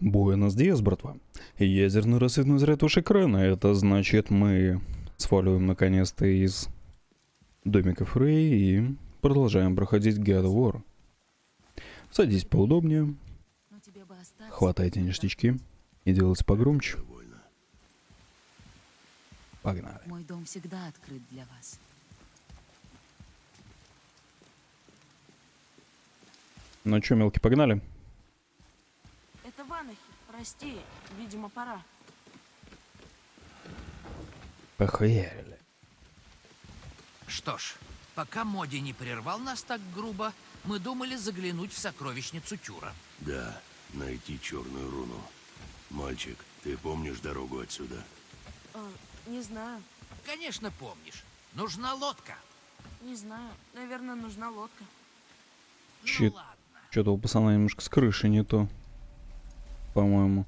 Буэнос Диас, братва. Ядерный рассветный заряд ваш экрана. Это значит, мы сваливаем наконец-то из домика Фрей и продолжаем проходить God of War. Садись поудобнее, хватайте ништячки и делайте погромче. Погнали. Мой дом всегда открыт для вас. Ну чё, мелкий, погнали? Ванахи. Прости, видимо, пора. Похуярили. Что ж, пока Моди не прервал нас так грубо, мы думали заглянуть в сокровищницу Тюра. Да, найти черную руну. Мальчик, ты помнишь дорогу отсюда? Э, не знаю, Конечно, помнишь. Нужна лодка. не знаю. Наверное, нужна лодка. Чит. Ну ладно. Что-то у пацана немножко с крыши не то. По-моему.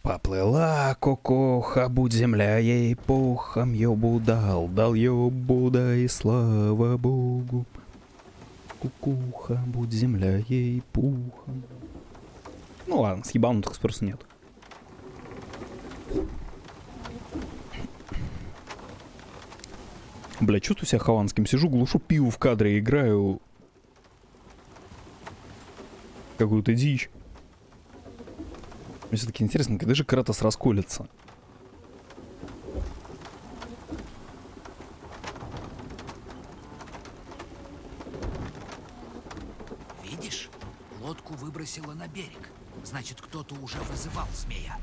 Поплыла кукуха, будь земля ей пухом, ёбу дал, дал ёбу, да и слава богу. Кукуха, будь земля ей пухом. Ну ладно, с ебанутых спроса нет. Бля, чувствую себя хованским. Сижу, глушу пиво в кадре, играю какую-то дичь. Мне все-таки интересно, когда же Кратос расколется? Видишь? Лодку выбросило на берег. Значит, кто-то уже вызывал змея.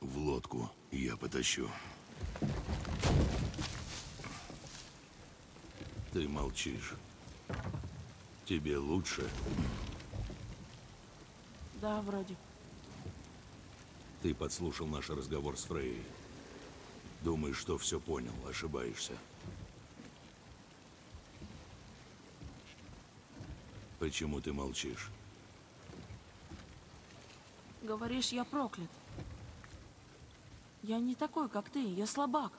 В лодку я потащу. Ты молчишь. Тебе лучше? Да, вроде. Ты подслушал наш разговор с Фрей. Думаешь, что все понял, ошибаешься. Почему ты молчишь? Говоришь, я проклят. Я не такой, как ты, я слабак.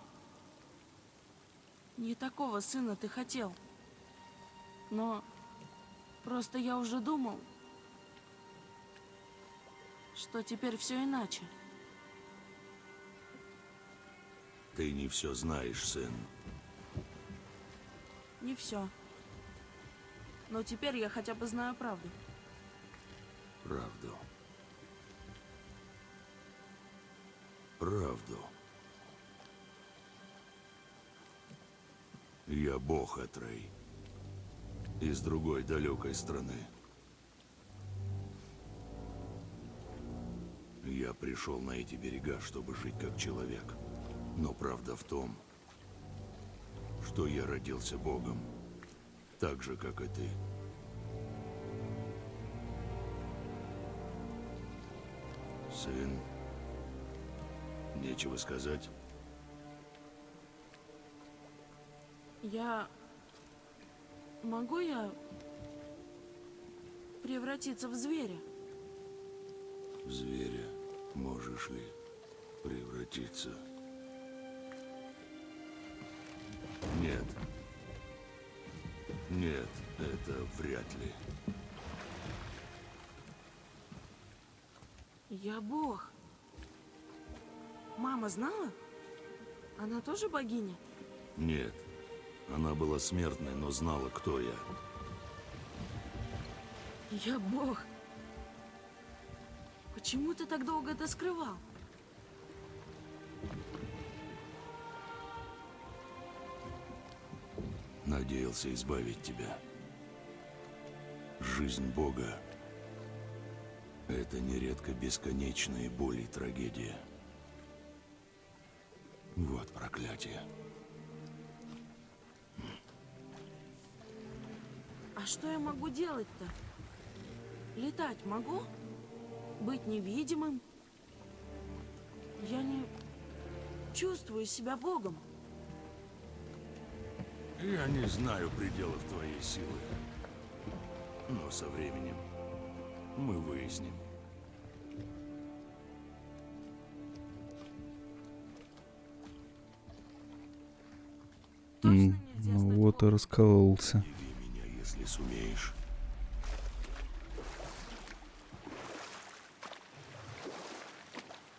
Не такого сына ты хотел. Но просто я уже думал, что теперь все иначе. Ты не все знаешь, сын. Не все. Но теперь я хотя бы знаю правду. Правду. Правду. Я бог Атрей. Из другой далекой страны. Я пришел на эти берега, чтобы жить как человек. Но правда в том, что я родился богом. Так же, как и ты. Сын, нечего сказать. Я... Могу я превратиться в зверя? В зверя можешь ли превратиться? Нет. Нет, это вряд ли. Я бог. Мама знала? Она тоже богиня? Нет. Она была смертной, но знала, кто я. Я бог. Почему ты так долго это скрывал? Надеялся избавить тебя. Жизнь Бога — это нередко бесконечные боли и трагедия. Вот проклятие. А что я могу делать-то? Летать могу? Быть невидимым? Я не чувствую себя богом. Я не знаю пределов твоей силы. Но со временем мы выясним. Ну стать вот и раскололся. Если сумеешь.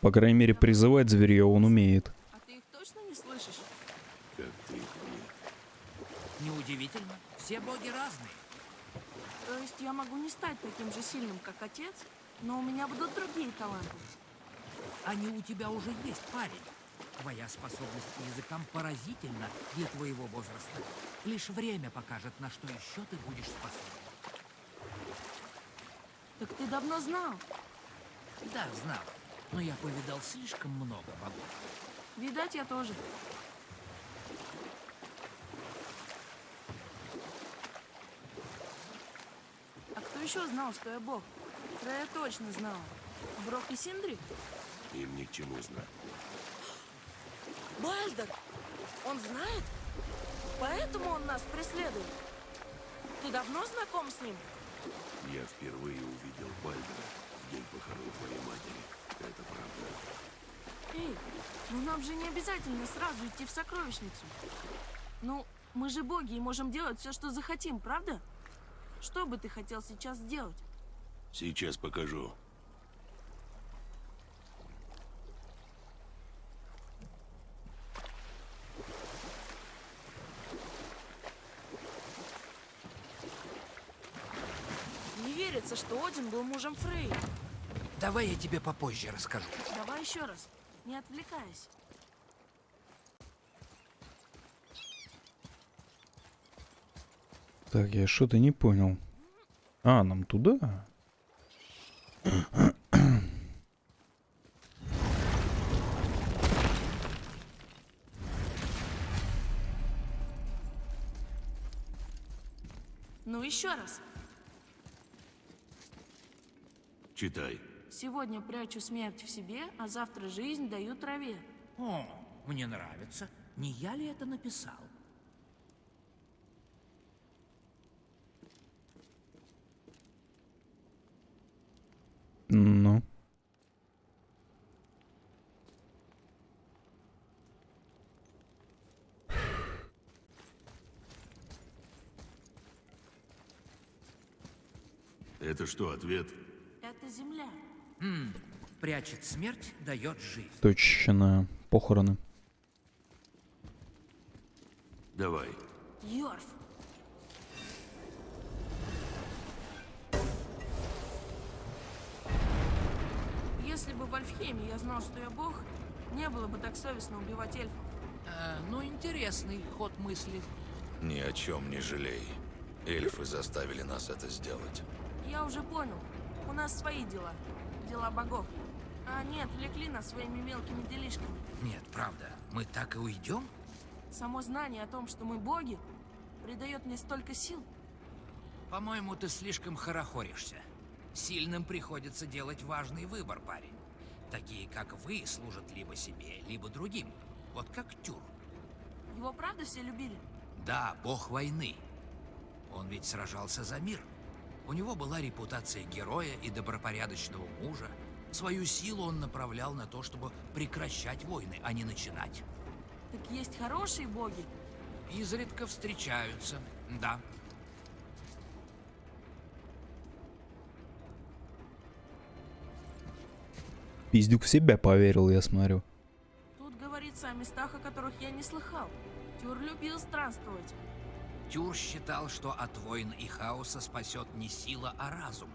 По крайней мере, призывать зверье он умеет. А ты их точно не слышишь? Как ты их нет. Неудивительно. Все боги разные. То есть я могу не стать таким же сильным, как отец, но у меня будут другие таланты. Они у тебя уже есть, парень. Твоя способность к языкам поразительна для твоего возраста. Лишь время покажет, на что еще ты будешь способен. Так ты давно знал. Да, знал. Но я повидал слишком много богов. Видать, я тоже. А кто еще знал, что я бог? Freya точно знала. Брок и Синдри? Им ни к чему знать. Бальдер! Он знает? Поэтому он нас преследует? Ты давно знаком с ним? Я впервые увидел Бальдера в день похорон твоей матери. Это правда. Эй, ну нам же не обязательно сразу идти в сокровищницу. Ну, мы же боги и можем делать все, что захотим, правда? Что бы ты хотел сейчас сделать? Сейчас покажу. Не верится, что Один был мужем Фрей. Давай я тебе попозже расскажу. Давай еще раз, не отвлекаясь. Так, я что-то не понял. А, нам туда? Ну еще раз. Читай. Сегодня прячу смерть в себе, а завтра жизнь даю траве. О, мне нравится. Не я ли это написал? Ну. Это что, ответ? Это земля. Прячет смерть, дает жизнь. Точно. Похороны. Давай. Йорф. Если бы в Альфхейме я знал, что я бог, не было бы так совестно убивать эльфов. Э, ну, интересный ход мысли. Ни о чем не жалей. Эльфы заставили нас это сделать. Я уже понял. У нас свои дела. Дела богов. А они отвлекли нас своими мелкими делишками. Нет, правда. Мы так и уйдем? Само знание о том, что мы боги, придает мне столько сил. По-моему, ты слишком хорохоришься. Сильным приходится делать важный выбор, парень. Такие, как вы, служат либо себе, либо другим. Вот как Тюр. Его правда все любили? Да, бог войны. Он ведь сражался за мир. У него была репутация героя и добропорядочного мужа. Свою силу он направлял на то, чтобы прекращать войны, а не начинать. Так есть хорошие боги. Изредка встречаются, да. Пиздюк в себя поверил, я смотрю. Тут говорится о местах, о которых я не слыхал. Тюр любил странствовать. Тюр считал, что от войн и хаоса спасет не сила, а разум.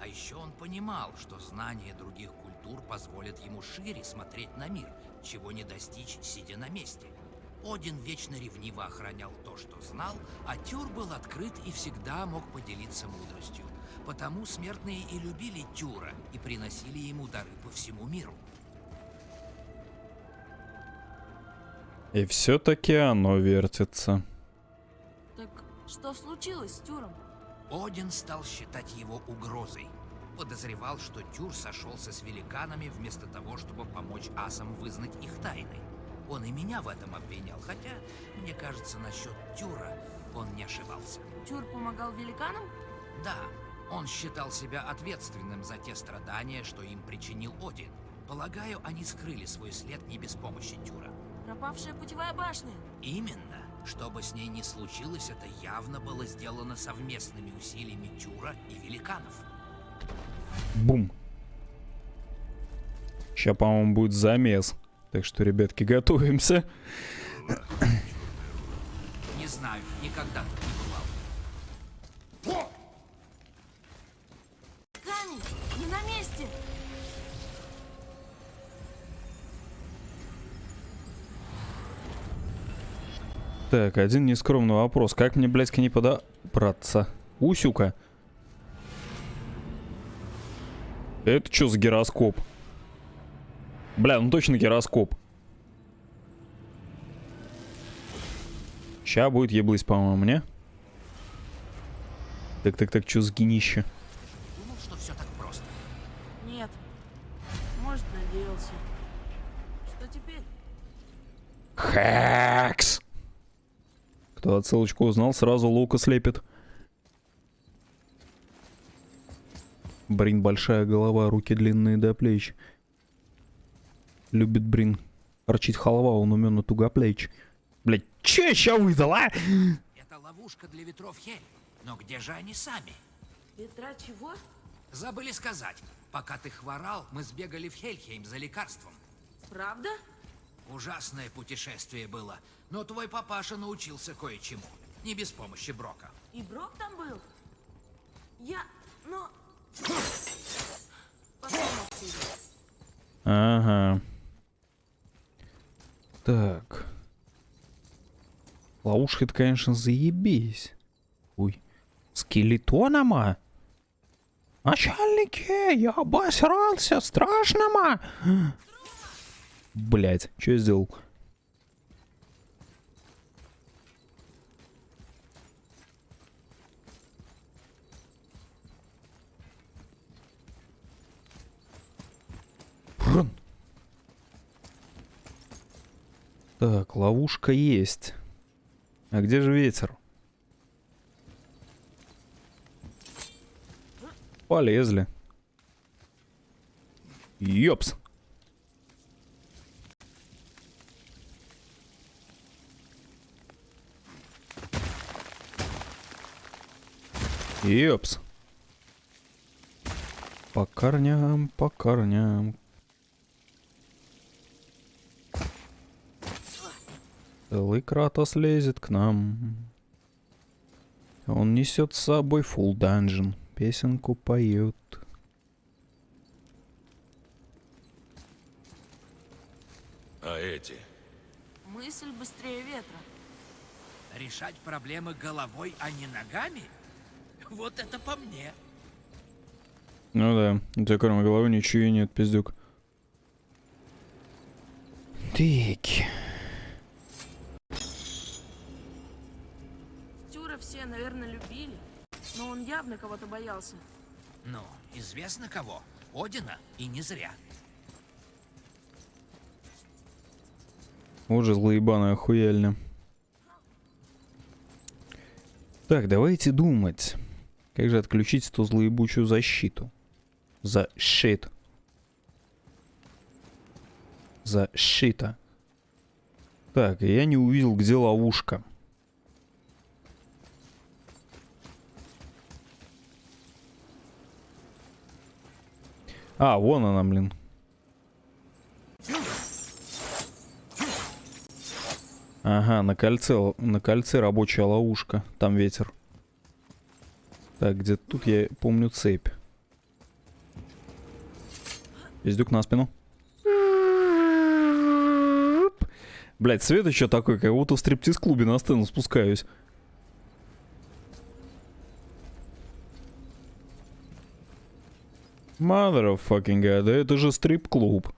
А еще он понимал, что знание других культур позволит ему шире смотреть на мир, чего не достичь, сидя на месте. Один вечно ревниво охранял то, что знал, а Тюр был открыт и всегда мог поделиться мудростью. Потому смертные и любили Тюра и приносили ему дары по всему миру. И все-таки оно вертится. Что случилось с Тюром? Один стал считать его угрозой. Подозревал, что Тюр сошелся с великанами вместо того, чтобы помочь асам вызнать их тайны. Он и меня в этом обвинял, хотя, мне кажется, насчет Тюра он не ошибался. Тюр помогал великанам? Да, он считал себя ответственным за те страдания, что им причинил Один. Полагаю, они скрыли свой след не без помощи Тюра. Пропавшая путевая башня. Именно. Что бы с ней ни случилось, это явно было сделано совместными усилиями Тюра и великанов. Бум. Сейчас, по-моему, будет замес. Так что, ребятки, готовимся. Не знаю, никогда тут Так, один нескромный вопрос. Как мне, блядь, к ней подобраться? Усюка. Это что за гироскоп? Бля, ну точно гироскоп. Ща будет еблысь, по-моему, не? Так-так-так, что за гнище? Думал, что все так просто. Нет. Может, надеялся. Что теперь? Хакс! Кто отсылочку узнал, сразу лука слепит. Брин большая голова, руки длинные до плеч. Любит Брин. Арчить халва, он умен на тугоплеч. Блять, че ща выдал, а? Это ловушка для ветров Хель. Но где же они сами? Ветра чего? Забыли сказать. Пока ты хворал, мы сбегали в Хельхейм за лекарством. Правда? Ужасное путешествие было, но твой папаша научился кое-чему. Не без помощи Брока. И Брок там был? Я... но... Обсудим. Ага. Так. Ловушка это, конечно, заебись. Ой. Скелетонома? Начальники, я обосрался, страшнома. Блять, что я сделал? Рун. Так, ловушка есть. А где же ветер? Полезли. Ёпс. Ёпс. По корням, по корням. Целый Кратос лезет к нам. Он несет с собой фул данжен. Песенку поет. А эти? Мысль быстрее ветра. Решать проблемы головой, а не ногами? Вот это по мне. Ну да, у тебя кроме головы ничего и нет, пиздюк. Так. Тюра все, наверное, любили. Но он явно кого-то боялся. Ну, известно кого. Одина, и не зря. Вот же злоебаны охуельно. Так, давайте думать. Как же отключить эту злоебучую защиту? Защит. Защита. Так, я не увидел, где ловушка. А, вон она, блин. Ага, на кольце, на кольце рабочая ловушка. Там ветер. Так, где тут я помню цепь. Пиздюк на спину. Блять, свет еще такой, как будто в стриптиз-клубе на сцену спускаюсь. Motherfucking god, да это же стрип-клуб.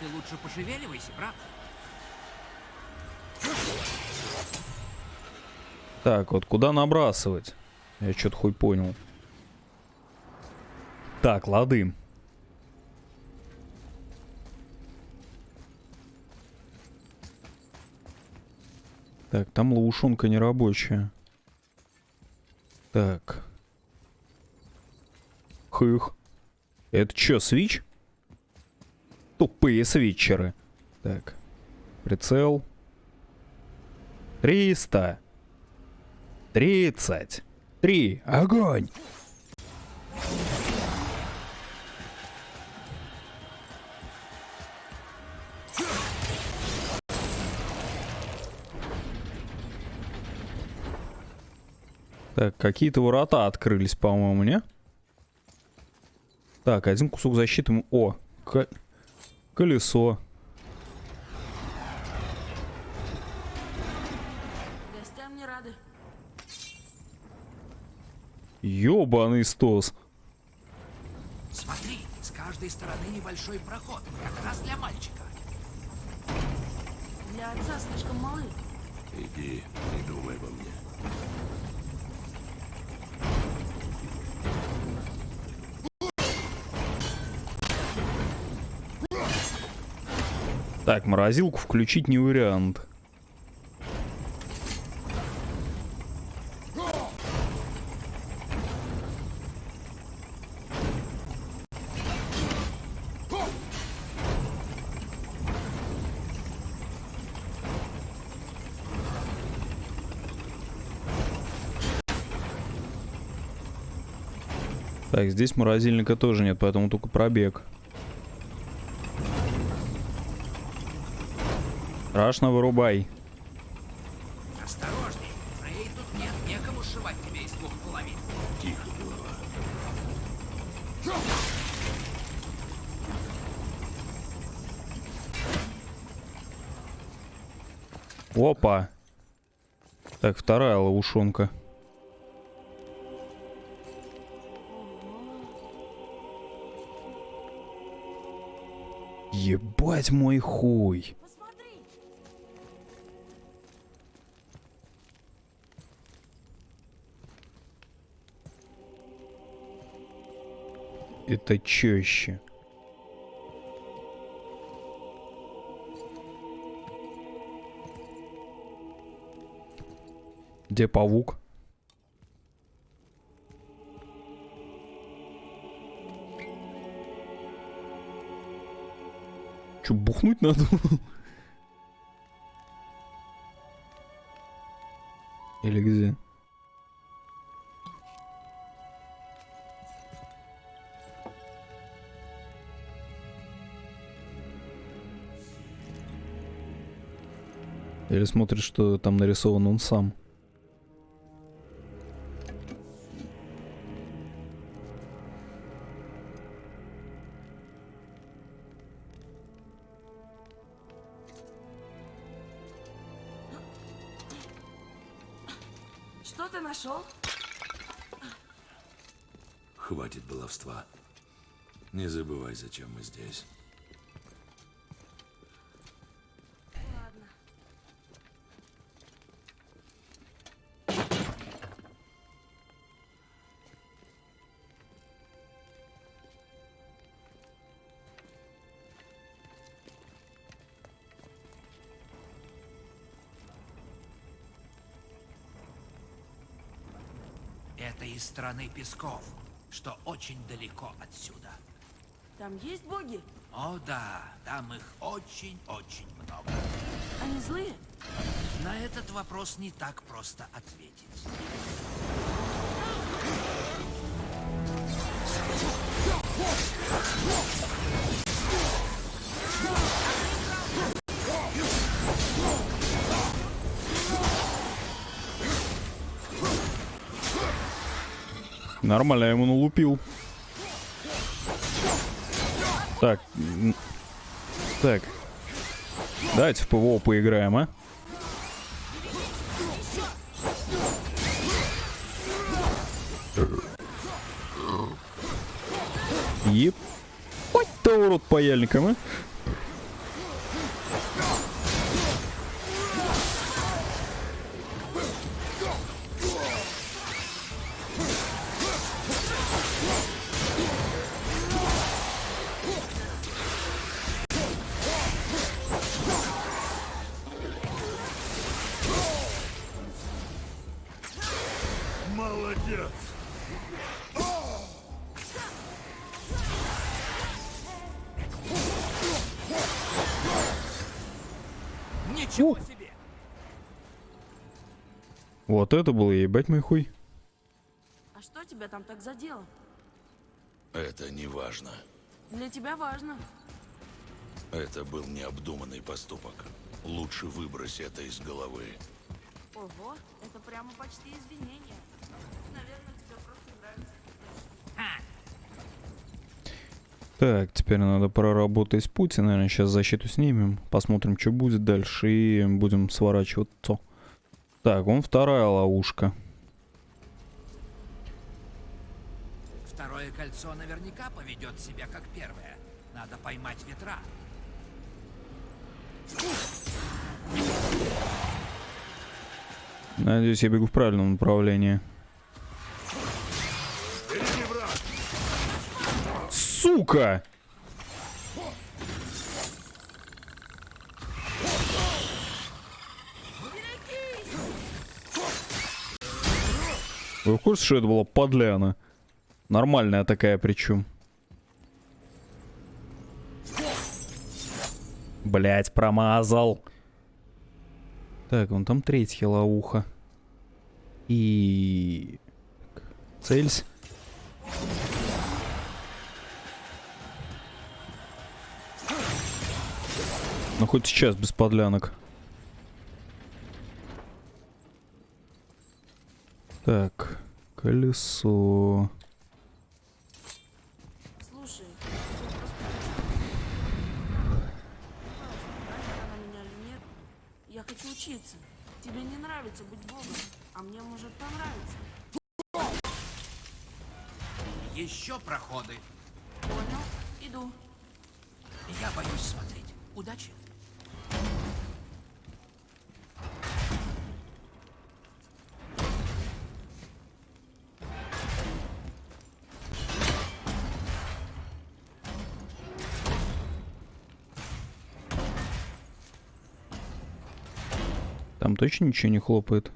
Ты лучше пошевеливайся, брат. Так, вот куда набрасывать? Я что-то хуй понял. Так, лады. Так, там ловушонка не рабочая. Так. Хых. Это чё, свич? Тупые свитчеры. Так. Прицел. 300. 30. 3. Огонь! Так, какие-то ворота открылись, по-моему, не? Так, один кусок защиты. О, ко- колесо. Ёбаный стос. Смотри, с каждой стороны небольшой проход, как раз для мальчика. Для отца слишком малы. Иди, не думай обо мне. Так, морозилку включить не вариант. Так, здесь морозильника тоже нет, поэтому только пробег. Страшно вырубай. Осторожней, Фрей тут нет некому сшивать тебя из двух половин. Тихо, голова. Опа. Так, вторая ловушонка. Ебать мой хуй. Это чёще. Где паук? Чё, бухнуть надо? Или где? Или смотрит, что там нарисован он сам. Что ты нашел? Хватит баловства. Не забывай, зачем мы здесь. Из страны песков, что очень далеко отсюда. Там есть боги? О да, там их очень-очень много. Они злые? На этот вопрос не так просто ответить. Нормально, я ему налупил. Так. Так. Давайте в ПВО поиграем, а? Еп. Ой, ты урод паяльником, а? Вот это было ебать мой хуй. А что тебя там так задело? Это не важно. Для тебя важно. Это был необдуманный поступок. Лучше выбрось это из головы. Ого, это прямо почти извинение. Наверное, тебе просто нравится. Так, теперь надо проработать путь. и, Наверное, сейчас защиту снимем. Посмотрим, что будет дальше. И будем сворачиваться. Так, вон вторая ловушка. Второе кольцо наверняка поведет себя как первое. Надо поймать ветра. Надеюсь, я бегу в правильном направлении. Сука! Вы в курсе, что это была подляна? Нормальная такая причем. Блять, промазал. Так, вон там третья лауха. И... так, Целься. Ну хоть сейчас без подлянок. Так, колесо. Точно ничего не хлопает.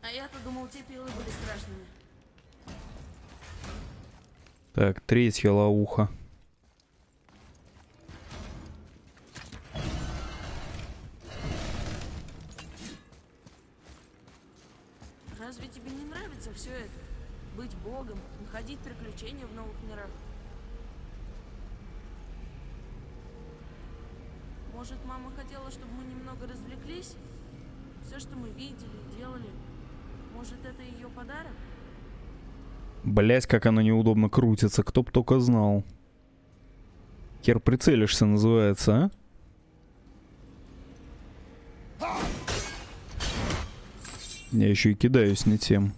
А я-то думал, те пилы были страшными. Так, третья лауха. Разве тебе не нравится все это? Быть богом, находить приключения в новых мирах. Может, мама хотела, чтобы мы немного развлеклись? Все, что мы видели делали. Может, это ее подарок? Блять, как оно неудобно крутится, кто б только знал. Хер прицелишься, называется, а? Я еще и кидаюсь не тем.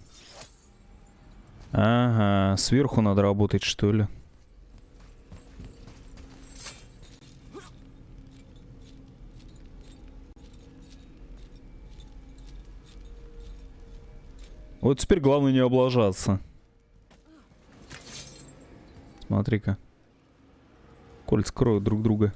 Ага, сверху надо работать, что ли? Вот теперь главное не облажаться. Смотри-ка. Кольца кроют друг друга.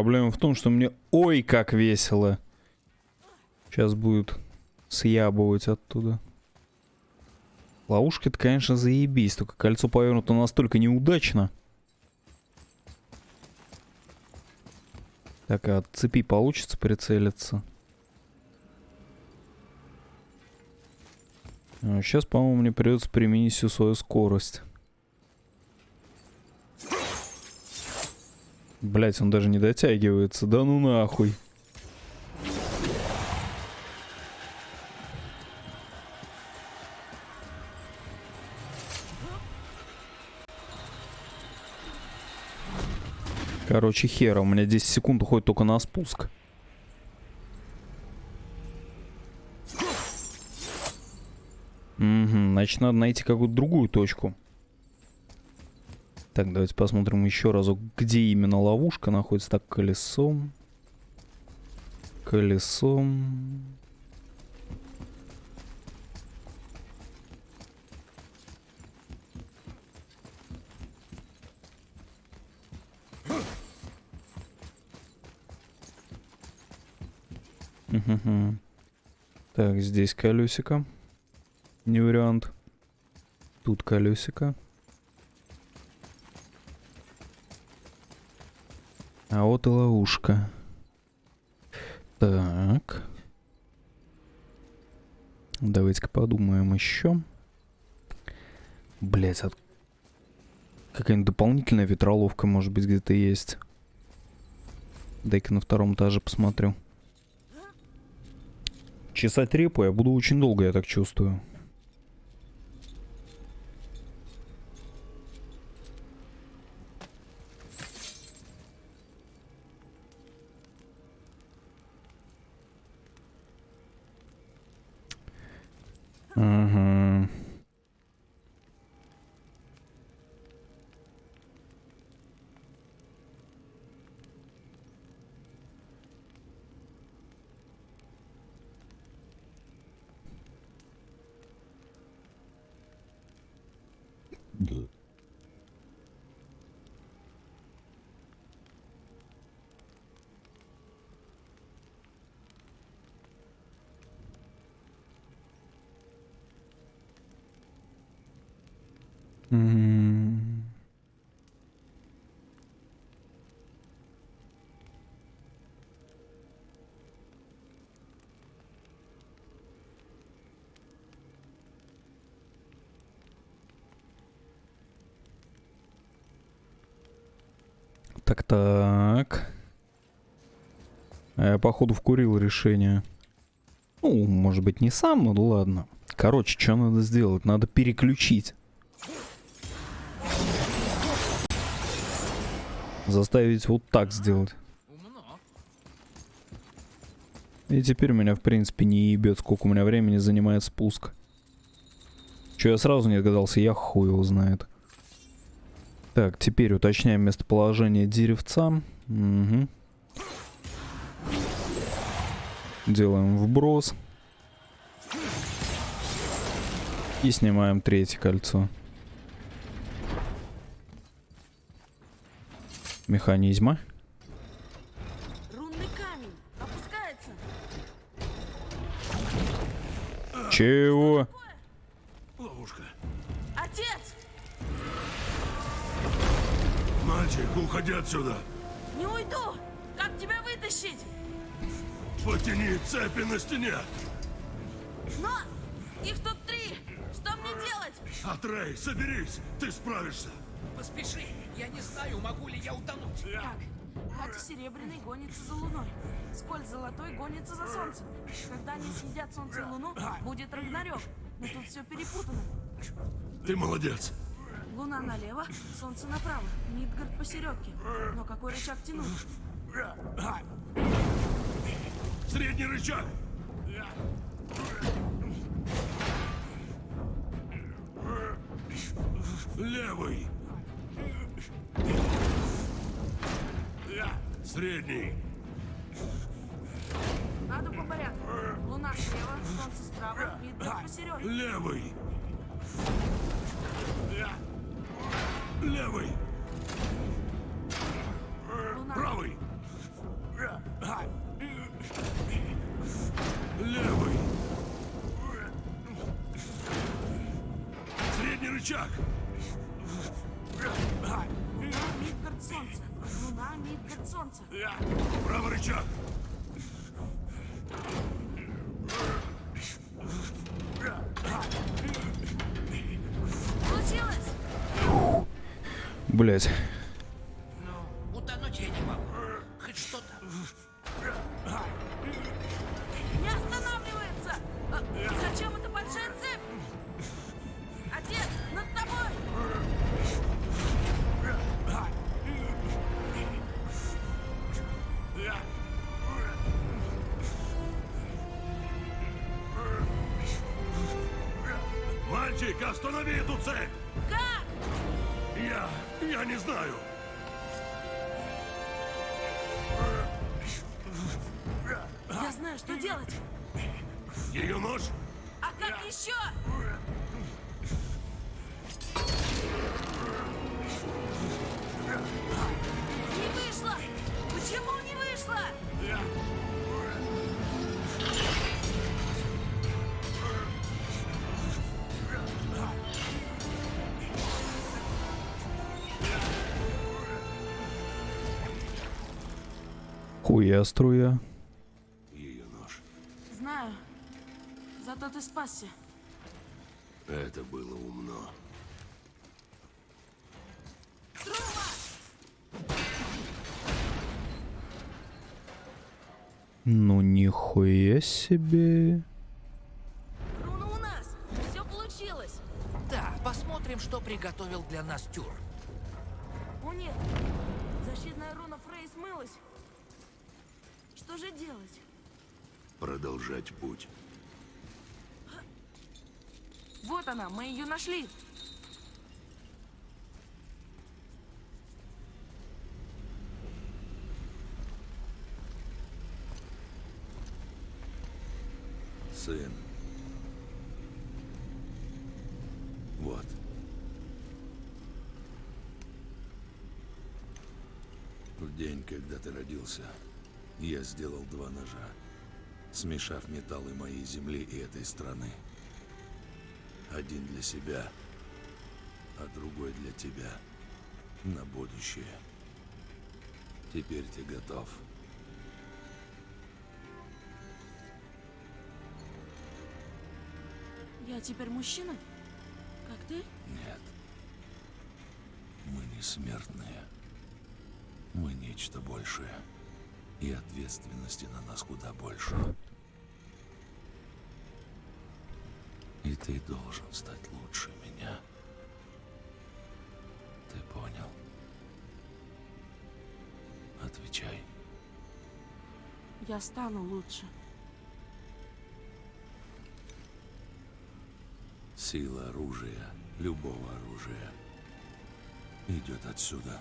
Проблема в том, что мне ой как весело. Сейчас будет съябывать оттуда. Ловушка-то, конечно, заебись, только кольцо повернуто настолько неудачно. Так, а от цепи получится прицелиться? сейчас, по-моему, мне придется применить всю свою скорость. Блять, он даже не дотягивается. Да ну нахуй. Короче, хера, у меня 10 секунд уходит только на спуск. Угу, значит, надо найти какую-то другую точку. Так, давайте посмотрим еще разок, где именно ловушка находится. Так, колесом. Колесом. Так, здесь колесико. Не вариант. Тут колесико. А вот и ловушка. Так. Давайте-ка подумаем еще. Блять, от... какая-нибудь дополнительная ветроловка, может быть, где-то есть. Дай-ка на втором этаже посмотрю. Чесать репу я буду очень долго, я так чувствую. Ага. Так, так. Я, походу, вкурил решение. Ну, может быть, не сам, но ладно. Короче, что надо сделать? Надо переключить. Заставить вот так сделать. И теперь меня, в принципе, не ебет, сколько у меня времени занимает спуск. Че я сразу не догадался, я хуй его знает. Так, теперь уточняем местоположение деревца. Угу. Делаем вброс. И снимаем третье кольцо. Механизма. Рунный камень. Опускается. Чего? Ловушка. Отец! Мальчик, уходи отсюда. Не уйду! Как тебя вытащить? Потяни цепи на стене. Но их тут три! Что мне делать? Атрей, соберись. Ты справишься. Поспеши. Я не знаю, могу ли я утонуть. Так, Хати Серебряный гонится за Луной. Сколь Золотой гонится за Солнцем. Когда они съедят Солнце и Луну, будет Рагнарёк. Но тут все перепутано. Ты молодец. Луна налево, Солнце направо, Мидгард посередке. Но какой рычаг тянуть? Средний рычаг. Левый. Средний. Надо по порядку. Луна слева, Солнце справа, Мидгард посередке. Левый. Левый. Солнце. Правый рычаг. Блять. Эту цепь! Как? Я... я не знаю. Я знаю, что делать. Ее нож? А как еще? Не вышло! Почему не вышло? Хуя струя. Ее нож. Знаю. Зато ты спасся. Это было умно. Ну нихуя себе. Руна у нас! Все получилось! Да, посмотрим, что приготовил для нас Тюр. О нет! Защитная руна Фрей смылась. Же делать? Продолжать путь. Вот она, мы ее нашли. Сын. Вот. В день, когда ты родился, я сделал два ножа, смешав металлы моей земли и этой страны. Один для себя, а другой для тебя. На будущее. Теперь ты готов. Я теперь мужчина? Как ты? Нет. Мы не смертные. Мы нечто большее. И ответственности на нас куда больше. И ты должен стать лучше меня. Ты понял? Отвечай. Я стану лучше. Сила оружия, любого оружия, идет отсюда.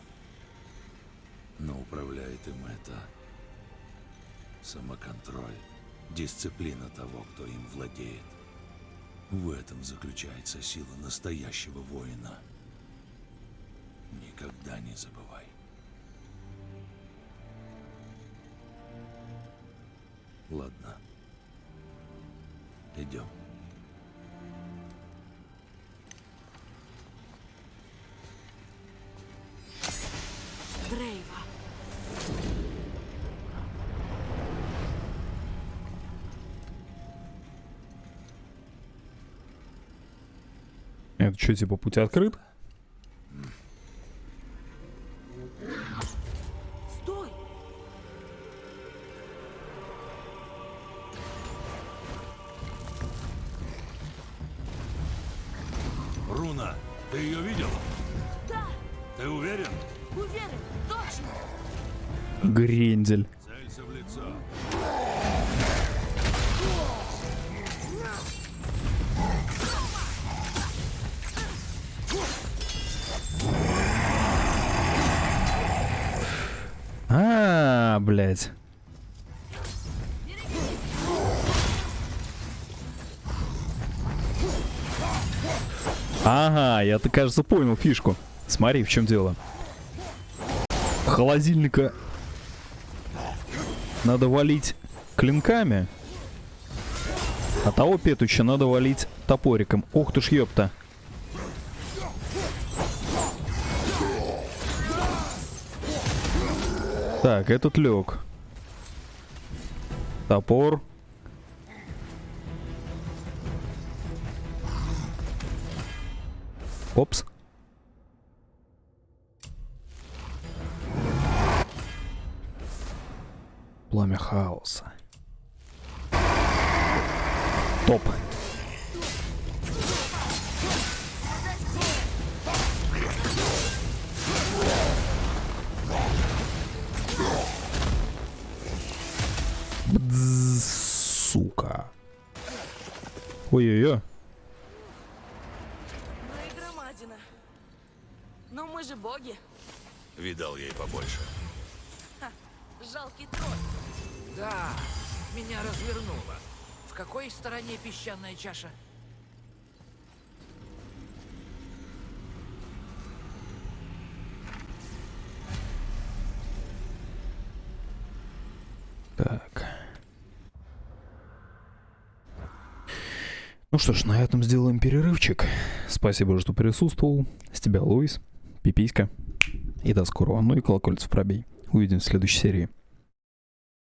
Но управляет им это самоконтроль, дисциплина того, кто им владеет. В этом заключается сила настоящего воина. Никогда не забывай. Ладно. Идем. Дрейва. Что, типа путь открыт? Стой! Руна, ты ее видел? Да! Ты уверен? Уверен! Точно! Грендель. Блядь. Ага, я-то, кажется, понял фишку. Смотри, в чем дело. Холодильника надо валить клинками, а того петуча надо валить топориком. Ох ты ж ёпта. Так, этот лег. Топор. Опс. Пламя хаоса. Топ. Сука. Ой-ой-ой. Ну и громадина. Но мы же боги. Видал ей побольше. Жалкий тролль. Да, меня развернуло. В какой стороне песчаная чаша? Так. Ну что ж, на этом сделаем перерывчик. Спасибо, что присутствовал. С тебя, Луис, Пиписька. И до скорого. Ну и колокольцев пробей. Увидимся в следующей серии.